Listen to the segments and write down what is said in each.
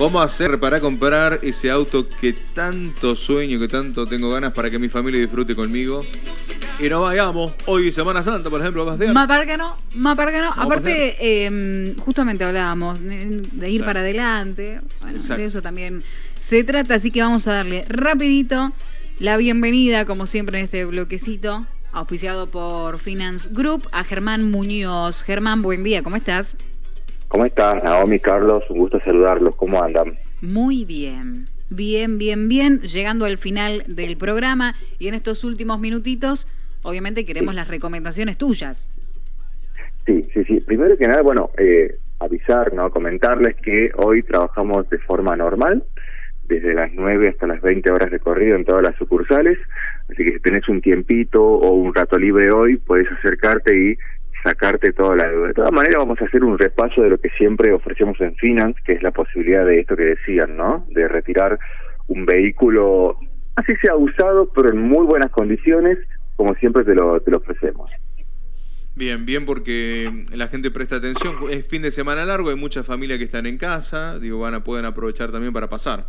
Vamos a hacer para comprar ese auto que tanto sueño, que tanto tengo ganas para que mi familia disfrute conmigo. Y no vayamos, hoy Semana Santa, por ejemplo, vas Más para que no, más para que no. Aparte, eh, justamente hablábamos de ir para adelante. Bueno, de eso también se trata, así que vamos a darle rapidito la bienvenida, como siempre, en este bloquecito, auspiciado por Finance Group, a Germán Muñoz. Germán, buen día, ¿cómo estás? ¿Cómo estás, Naomi, Carlos? Un gusto saludarlos. ¿Cómo andan? Muy bien. Bien, bien, bien. Llegando al final del programa y en estos últimos minutitos, obviamente queremos las recomendaciones tuyas. Sí, sí, sí. Primero que nada, bueno, eh, avisar, ¿no? Comentarles que hoy trabajamos de forma normal, desde las 9 hasta las 20 horas de corrido en todas las sucursales. Así que si tenés un tiempito o un rato libre hoy, puedes acercarte y sacarte toda la deuda. De todas maneras, vamos a hacer un repaso de lo que siempre ofrecemos en Finance, que es la posibilidad de esto que decían, ¿no? De retirar un vehículo, así sea usado, pero en muy buenas condiciones, como siempre te lo, te lo ofrecemos. Bien, bien porque la gente presta atención. Es fin de semana largo, hay muchas familias que están en casa, digo, van a pueden aprovechar también para pasar.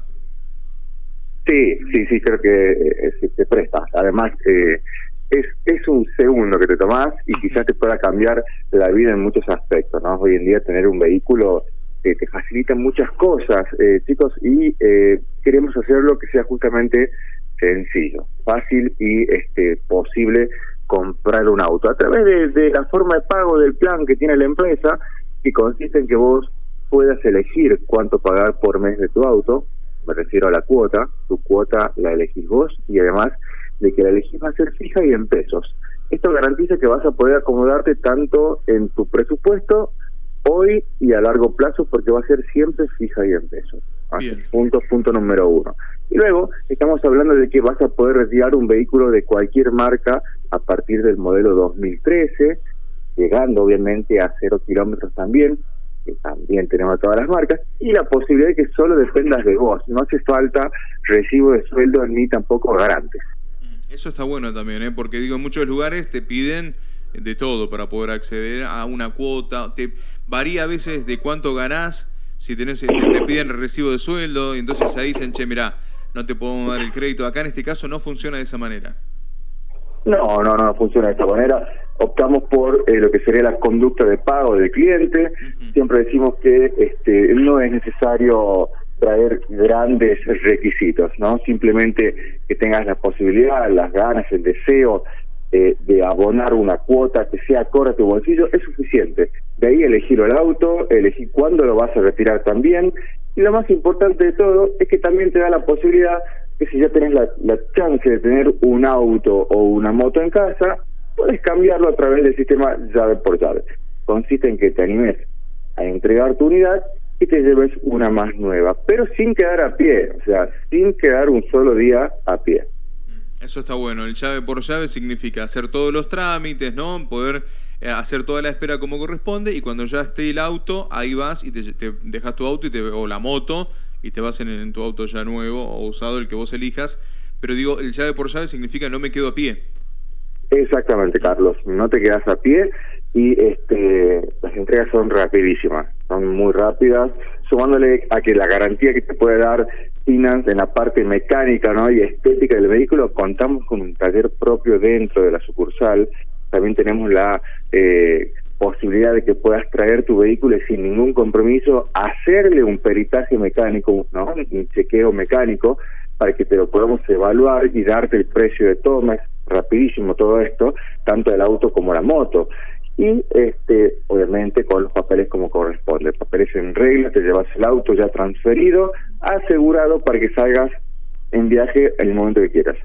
Sí, sí, sí, creo que eh, se, presta. Además, eh, es, es un segundo que te tomás y quizás te pueda cambiar la vida en muchos aspectos, ¿no? Hoy en día tener un vehículo que te facilita muchas cosas, eh, chicos, y eh, queremos hacerlo que sea justamente sencillo, fácil y este posible comprar un auto a través de, la forma de pago del plan que tiene la empresa, que consiste en que vos puedas elegir cuánto pagar por mes de tu auto, me refiero a la cuota, tu cuota la elegís vos y además de que la elegís va a ser fija y en pesos. Esto garantiza que vas a poder acomodarte tanto en tu presupuesto hoy y a largo plazo porque va a ser siempre fija y en pesos. Punto, punto número uno. Y luego estamos hablando de que vas a poder retirar un vehículo de cualquier marca a partir del modelo 2013, llegando obviamente a cero kilómetros también, que también tenemos todas las marcas, y la posibilidad de que solo dependas de vos. No hace falta recibo de sueldo ni tampoco garantes. Eso está bueno también, ¿eh? porque digo, en muchos lugares te piden de todo para poder acceder a una cuota. Te varía a veces de cuánto ganás, si tenés, te, te piden el recibo de sueldo, y entonces ahí dicen, che, mira, no te podemos dar el crédito. Acá en este caso no funciona de esa manera. No, no, no funciona de esa manera. Optamos por eh, lo que sería la conducta de pago del cliente. Siempre decimos que este, no es necesario traer grandes requisitos, ¿no? Simplemente que tengas la posibilidad, las ganas, el deseo eh, de abonar una cuota que sea acorde tu bolsillo es suficiente. De ahí elegir el auto, elegir cuándo lo vas a retirar también. Y lo más importante de todo es que también te da la posibilidad que si ya tenés la, la chance de tener un auto o una moto en casa, puedes cambiarlo a través del sistema llave por llave. Consiste en que te animes a entregar tu unidad y te lleves una más nueva, pero sin quedar a pie, o sea, sin quedar un solo día a pie. Eso está bueno, el llave por llave significa hacer todos los trámites, ¿no? Poder eh, hacer toda la espera como corresponde y cuando ya esté el auto, ahí vas y te, dejas tu auto y te, o la moto y te vas en, en, tu auto ya nuevo o usado, el que vos elijas. Pero digo, el llave por llave significa no me quedo a pie. Exactamente, Carlos, no te quedas a pie y este las entregas son rapidísimas, son muy rápidas, sumándole a que la garantía que te puede dar Finance en la parte mecánica ¿no? y estética del vehículo, contamos con un taller propio dentro de la sucursal, también tenemos la eh, posibilidad de que puedas traer tu vehículo sin ningún compromiso, hacerle un peritaje mecánico, ¿no? un chequeo mecánico, para que te lo podamos evaluar y darte el precio de todo, rapidísimo todo esto, tanto el auto como la moto y este obviamente con los papeles como corresponde, papeles en regla, te llevas el auto ya transferido, asegurado para que salgas en viaje en el momento que quieras.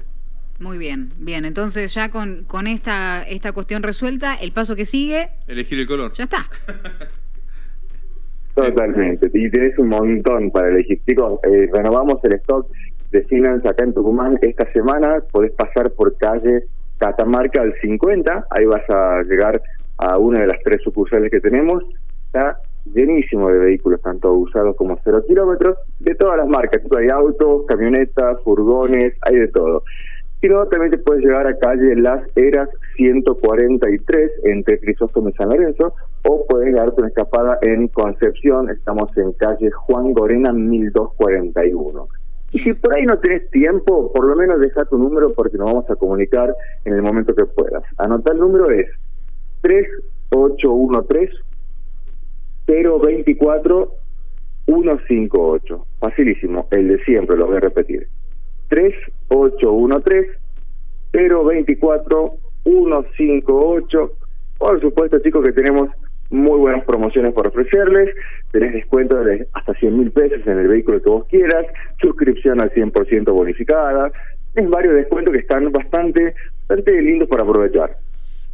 Muy bien, bien, entonces ya con, con esta, esta cuestión resuelta, el paso que sigue... Elegir el color. Ya está. Totalmente, y tienes un montón para elegir. Chicos, eh, renovamos el stock de Finance acá en Tucumán esta semana, podés pasar por calle Catamarca al 50, ahí vas a llegar a una de las tres sucursales que tenemos, está llenísimo de vehículos, tanto usados como cero kilómetros, de todas las marcas, hay autos, camionetas, furgones, hay de todo. Y luego también te puedes llegar a calle Las Eras 143 entre Crisóstomo y San Lorenzo, o puedes darte una escapada en Concepción, estamos en calle Juan Gorena 1241. Y si por ahí no tenés tiempo, por lo menos deja tu número porque nos vamos a comunicar en el momento que puedas. Anota el número es 3813 024 158. Facilísimo, el de siempre, lo voy a repetir. 3813 024 158. Por supuesto, chicos, que tenemos muy buenas promociones por ofrecerles. Tenés descuento de hasta 100 mil pesos en el vehículo que vos quieras, suscripción al 100% bonificada. Es varios descuentos que están bastante, bastante lindos para aprovechar.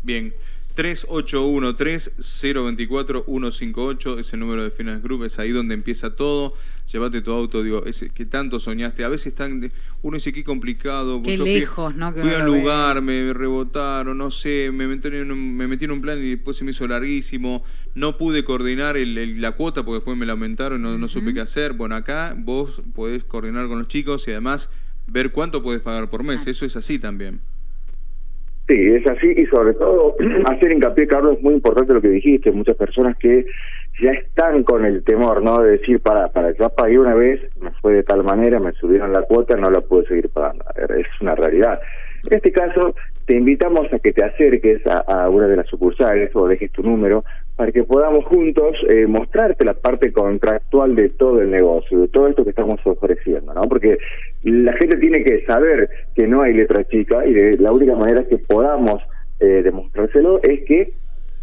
Bien. 3813-024-158 es el número de Finance Group, es ahí donde empieza todo. Llévate tu auto, digo, ese que tanto soñaste. A veces están, uno dice qué complicado. Qué lejos, ¿no? Que fui a un lugar, me rebotaron, no sé, me metí, en un, me metí en un plan y después se me hizo larguísimo. No pude coordinar el, la cuota porque después me la aumentaron y no, no supe qué hacer. Bueno, acá vos podés coordinar con los chicos y además ver cuánto puedes pagar por mes. Eso es así también. Sí, es así y sobre todo hacer hincapié, Carlos, es muy importante lo que dijiste, muchas personas que ya están con el temor, ¿no? De decir, para, para, ya pagué una vez, me fue de tal manera, me subieron la cuota, no la puedo seguir pagando. Es una realidad. En este caso, te invitamos a que te acerques a, una de las sucursales o dejes tu número para que podamos juntos eh, mostrarte la parte contractual de todo el negocio, de todo esto que estamos ofreciendo, ¿no? Porque la gente tiene que saber que no hay letra chica y de, la única manera que podamos eh, demostrárselo es que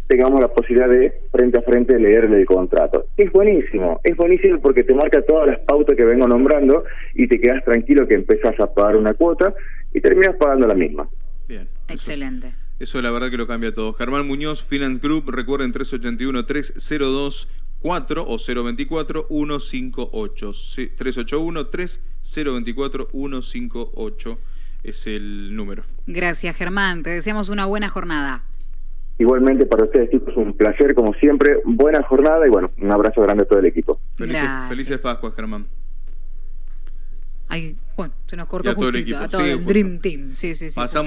tengamos la posibilidad de frente a frente leerle el contrato. Es buenísimo, es buenísimo porque te marca todas las pautas que vengo nombrando y te quedas tranquilo que empezás a pagar una cuota y terminas pagando la misma. Bien. Excelente. Eso, la verdad que lo cambia todo. Germán Muñoz, Finance Group, recuerden 381-302-4 o 024-158. 381-3024-158 es el número. Gracias, Germán. Te deseamos una buena jornada. Igualmente para ustedes, chicos, un placer como siempre. Buena jornada y bueno, un abrazo grande a todo el equipo. Felices, felices Pascuas, Germán. Ay, bueno, se nos cortó justito, a todo el, Dream Team. Sí, sí, sí.